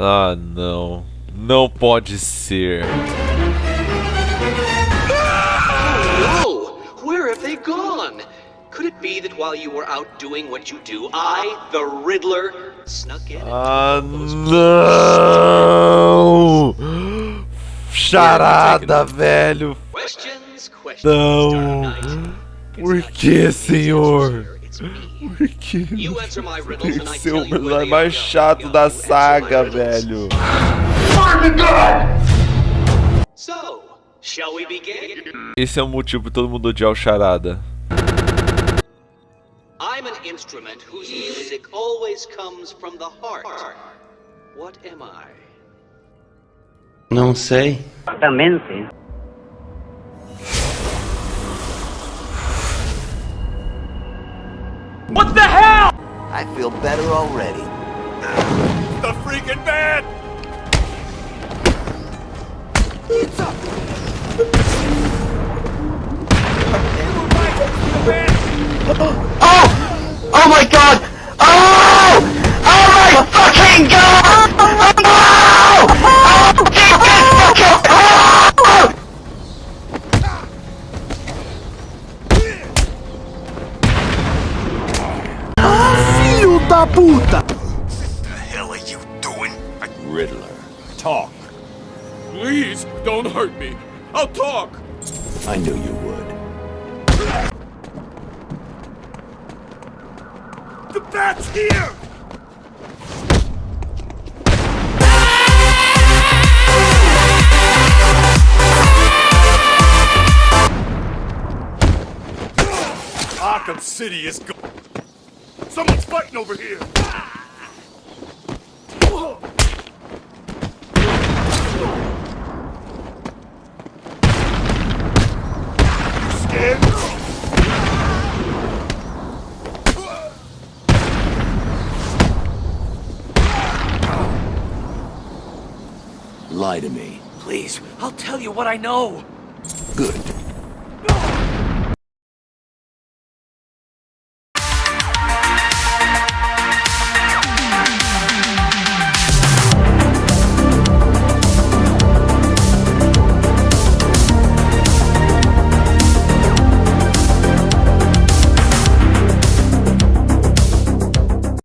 Ah, não. Não pode ser. Oh, where have they gone? Could it be that while you were out doing what you do, I, the Riddler, snuck in? Ah, não! Charada, velho. Não. Por que, senhor? Por que esse é o personagem mais chato da saga, velho? Esse é o motivo pra todo mundo odiar o Charada. I'm an instrument whose music always comes from the heart. What am I? Não sei. Também. Exatamente. I feel better already. The freaking van! Oh! Oh my god! Oh! Oh my fucking god! Da puta! What the hell are you doing? I... Riddler. Talk. Please, don't hurt me. I'll talk. I knew you would. The bat's here! Ah! Arkham City is gone. Someone's fighting over here. You scared? Lie to me. Please, I'll tell you what I know. Good.